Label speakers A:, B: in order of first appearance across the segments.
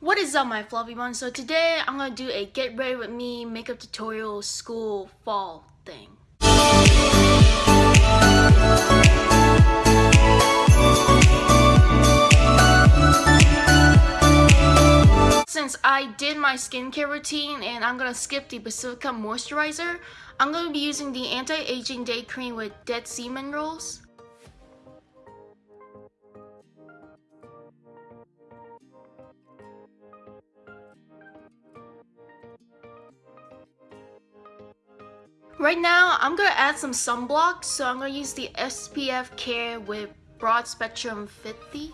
A: What is up my fluffy ones? So today I'm gonna do a get ready with me makeup tutorial school fall thing. Since I did my skincare routine and I'm gonna skip the Pacifica moisturizer, I'm gonna be using the anti-aging day cream with dead sea minerals. Right now, I'm gonna add some sunblock, so I'm gonna use the SPF Care with Broad Spectrum 50.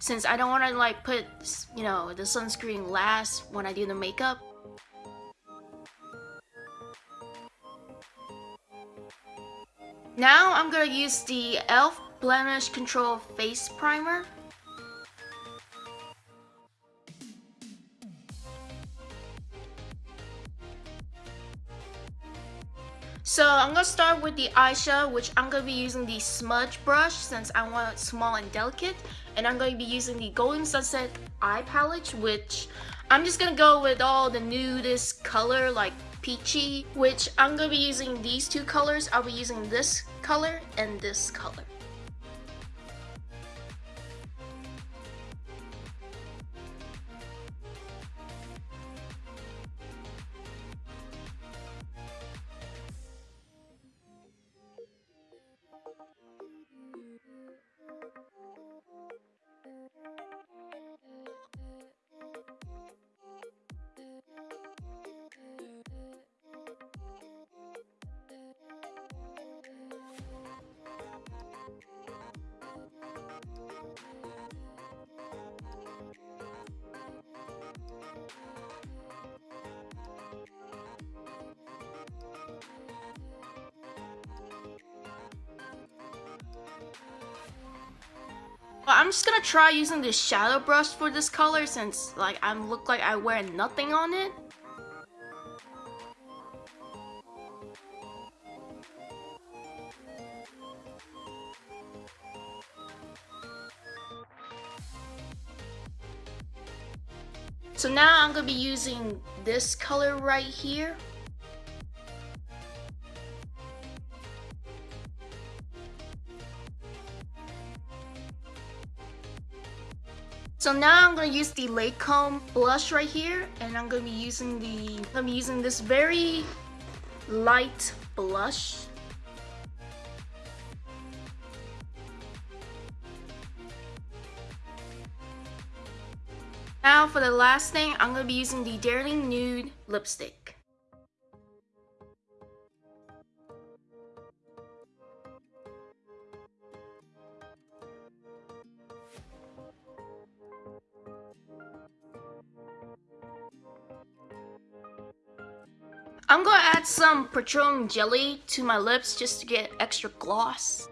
A: Since I don't wanna like put, you know, the sunscreen last when I do the makeup. Now I'm gonna use the e.l.f. Blemish Control Face Primer. So I'm gonna start with the eyeshadow, which I'm gonna be using the smudge brush since I want it small and delicate. And I'm gonna be using the Golden Sunset eye palette, which I'm just gonna go with all the nudist color like peachy, which I'm gonna be using these two colors. I'll be using this color and this color. I'm just gonna try using this shadow brush for this color since like I look like I wear nothing on it. So now I'm gonna be using this color right here. So now I'm gonna use the Lancome blush right here, and I'm gonna be using the I'm using this very light blush. Now for the last thing, I'm gonna be using the Daring Nude lipstick. I'm gonna add some petroleum jelly to my lips just to get extra gloss.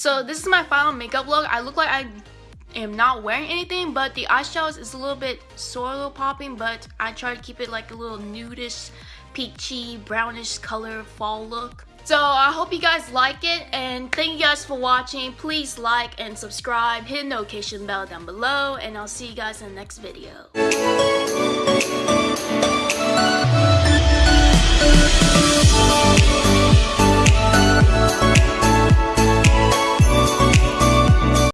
A: So this is my final makeup look. I look like I am not wearing anything, but the eyeshadows is a little bit little popping, but I try to keep it like a little nudish, peachy, brownish color fall look. So I hope you guys like it and thank you guys for watching. Please like and subscribe, hit the notification bell down below and I'll see you guys in the next video.